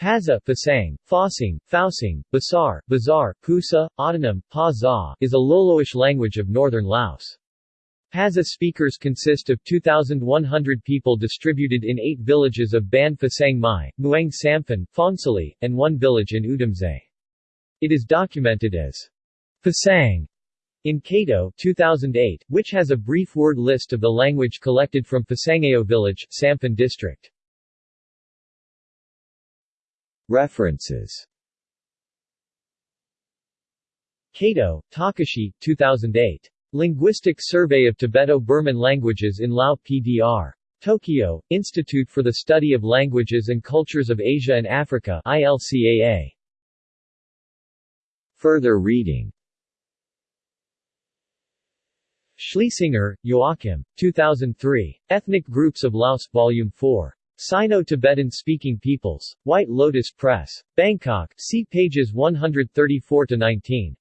Paza, Pasang, Fosang, Fausang, Basar, Bazar, Pusa, Autonym, Pa Za, is a Loloish language of northern Laos. Paza speakers consist of 2,100 people distributed in eight villages of Ban Fasang Mai, Muang Samphan, Phongsali, and one village in Oudomxay. It is documented as Pasang in Kato 2008, which has a brief word list of the language collected from Pasangao village, Samphan district. References Kato, Takashi, 2008. Linguistic Survey of Tibeto-Burman Languages in Lao PDR. Tokyo, Institute for the Study of Languages and Cultures of Asia and Africa ILCAA. Further reading Schliesinger, Joachim. 2003. Ethnic Groups of Laos Volume 4. Sino-Tibetan Speaking Peoples. White Lotus Press. Bangkok, see pages 134-19.